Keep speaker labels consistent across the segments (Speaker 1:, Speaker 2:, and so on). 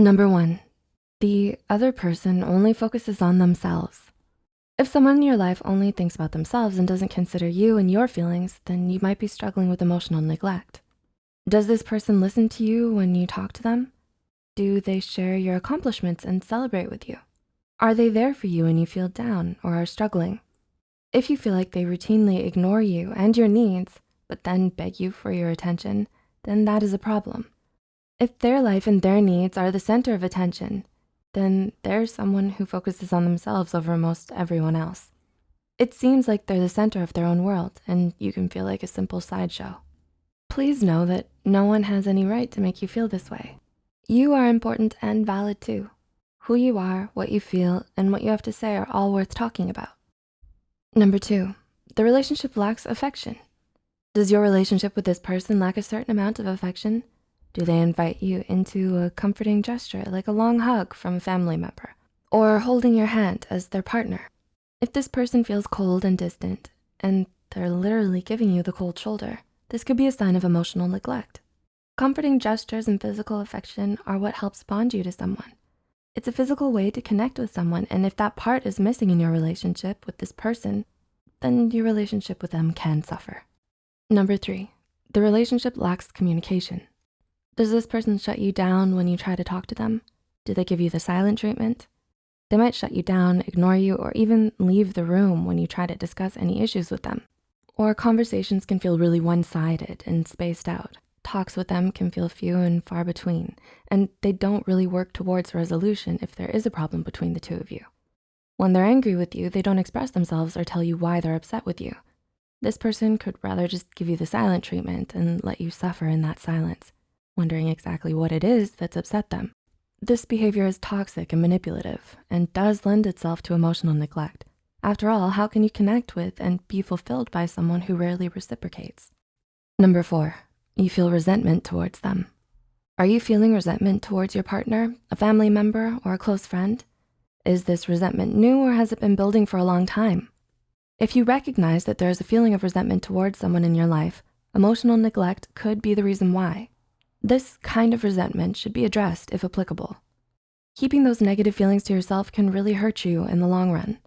Speaker 1: Number one, the other person only focuses on themselves. If someone in your life only thinks about themselves and doesn't consider you and your feelings, then you might be struggling with emotional neglect. Does this person listen to you when you talk to them? Do they share your accomplishments and celebrate with you? Are they there for you when you feel down or are struggling? If you feel like they routinely ignore you and your needs, but then beg you for your attention, then that is a problem. If their life and their needs are the center of attention, then they're someone who focuses on themselves over most everyone else. It seems like they're the center of their own world and you can feel like a simple sideshow. Please know that no one has any right to make you feel this way. You are important and valid too. Who you are, what you feel, and what you have to say are all worth talking about. Number two, the relationship lacks affection. Does your relationship with this person lack a certain amount of affection? Do they invite you into a comforting gesture like a long hug from a family member or holding your hand as their partner? If this person feels cold and distant and they're literally giving you the cold shoulder, this could be a sign of emotional neglect. Comforting gestures and physical affection are what helps bond you to someone. It's a physical way to connect with someone and if that part is missing in your relationship with this person, then your relationship with them can suffer. Number three, the relationship lacks communication. Does this person shut you down when you try to talk to them? Do they give you the silent treatment? They might shut you down, ignore you, or even leave the room when you try to discuss any issues with them. Or conversations can feel really one-sided and spaced out. Talks with them can feel few and far between, and they don't really work towards resolution if there is a problem between the two of you. When they're angry with you, they don't express themselves or tell you why they're upset with you. This person could rather just give you the silent treatment and let you suffer in that silence wondering exactly what it is that's upset them. This behavior is toxic and manipulative and does lend itself to emotional neglect. After all, how can you connect with and be fulfilled by someone who rarely reciprocates? Number four, you feel resentment towards them. Are you feeling resentment towards your partner, a family member, or a close friend? Is this resentment new or has it been building for a long time? If you recognize that there is a feeling of resentment towards someone in your life, emotional neglect could be the reason why. This kind of resentment should be addressed if applicable. Keeping those negative feelings to yourself can really hurt you in the long run.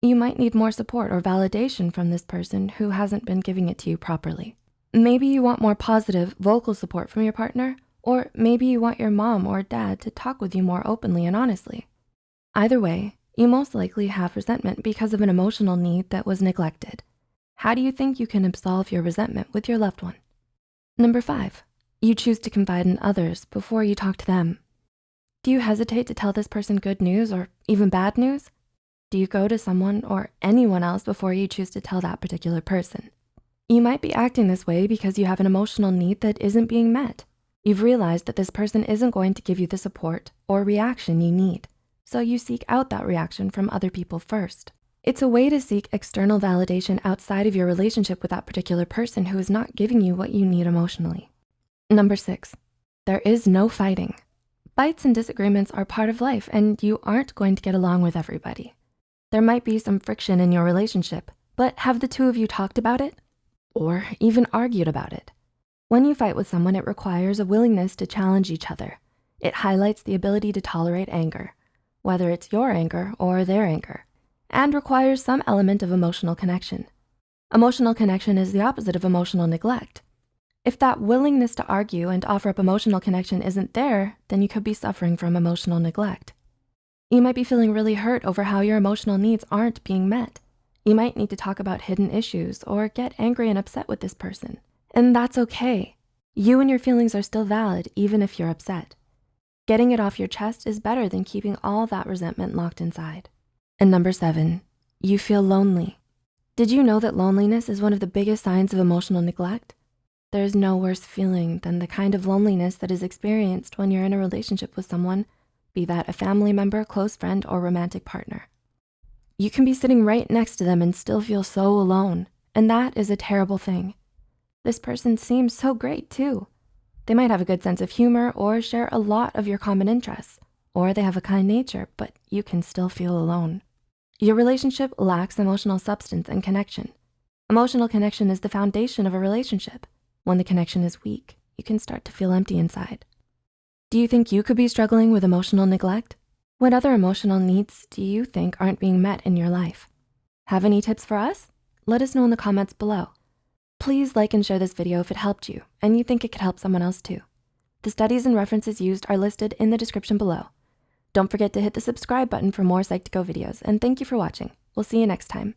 Speaker 1: You might need more support or validation from this person who hasn't been giving it to you properly. Maybe you want more positive vocal support from your partner, or maybe you want your mom or dad to talk with you more openly and honestly. Either way, you most likely have resentment because of an emotional need that was neglected. How do you think you can absolve your resentment with your loved one? Number five, you choose to confide in others before you talk to them. Do you hesitate to tell this person good news or even bad news? Do you go to someone or anyone else before you choose to tell that particular person? You might be acting this way because you have an emotional need that isn't being met. You've realized that this person isn't going to give you the support or reaction you need. So you seek out that reaction from other people first. It's a way to seek external validation outside of your relationship with that particular person who is not giving you what you need emotionally. Number six, there is no fighting. Fights and disagreements are part of life and you aren't going to get along with everybody. There might be some friction in your relationship, but have the two of you talked about it? Or even argued about it? When you fight with someone, it requires a willingness to challenge each other. It highlights the ability to tolerate anger, whether it's your anger or their anger, and requires some element of emotional connection. Emotional connection is the opposite of emotional neglect. If that willingness to argue and offer up emotional connection isn't there, then you could be suffering from emotional neglect. You might be feeling really hurt over how your emotional needs aren't being met. You might need to talk about hidden issues or get angry and upset with this person. And that's okay. You and your feelings are still valid even if you're upset. Getting it off your chest is better than keeping all that resentment locked inside. And number seven, you feel lonely. Did you know that loneliness is one of the biggest signs of emotional neglect? There's no worse feeling than the kind of loneliness that is experienced when you're in a relationship with someone, be that a family member, close friend, or romantic partner. You can be sitting right next to them and still feel so alone, and that is a terrible thing. This person seems so great too. They might have a good sense of humor or share a lot of your common interests, or they have a kind nature, but you can still feel alone. Your relationship lacks emotional substance and connection. Emotional connection is the foundation of a relationship. When the connection is weak, you can start to feel empty inside. Do you think you could be struggling with emotional neglect? What other emotional needs do you think aren't being met in your life? Have any tips for us? Let us know in the comments below. Please like and share this video if it helped you and you think it could help someone else too. The studies and references used are listed in the description below. Don't forget to hit the subscribe button for more Psych2Go videos and thank you for watching. We'll see you next time.